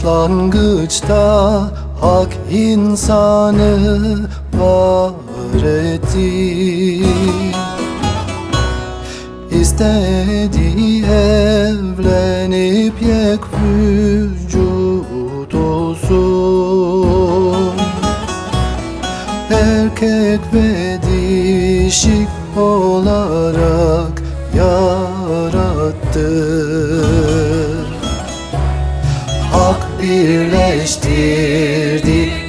Başlangıçta hak insanı var etti. İstedi evlenip yek vücut olsun. Erkek ve dişi olarak yarattı birleştirdi.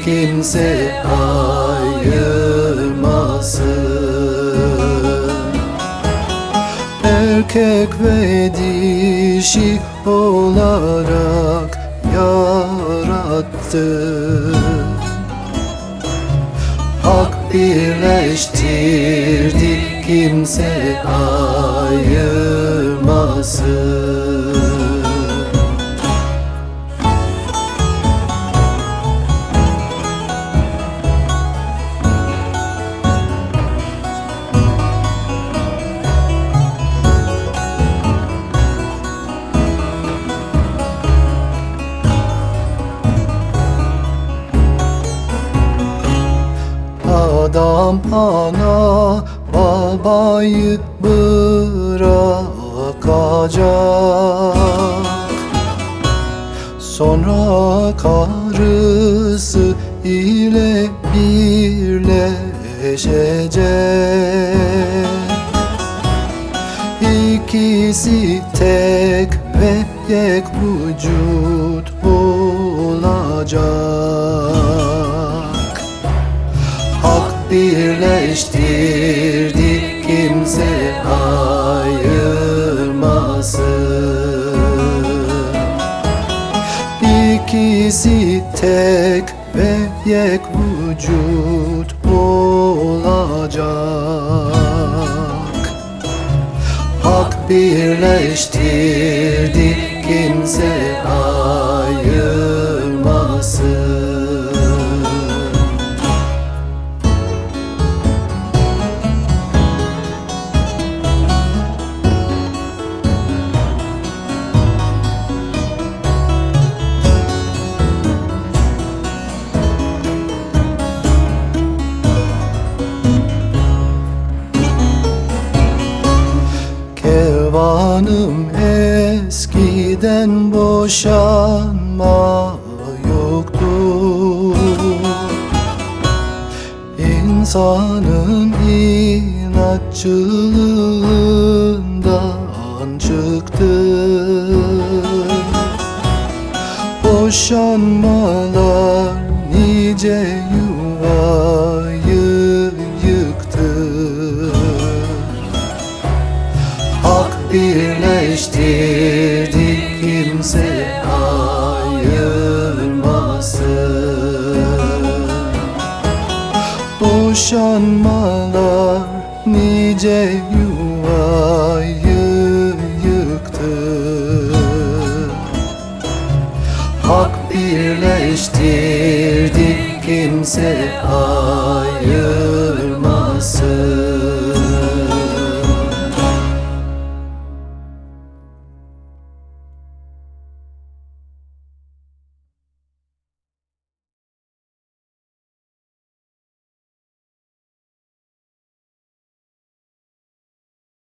Kimse ayırmasın Erkek ve dişi olarak yarattı. Hak birleştirdi. Kimse ayırmasın Adam ana babayı bırakacak. Sonra karısı ile birleşecek. İkisi tek ve yek vücut olacak birleştirdi kimse ayırmasın. İkisi tek ve yek vücut olacak. Hak birleştirdi kimse ayırmasın Kervanım eskiden boşanma yoktu. İnsanın inatçılığından çıktı. Boşanmalar nice yuvayı birleştirdi kimse ayırmasın Boşanmalar nice yuvayı yıktı. Hak birleştirdi kimse ayırmasın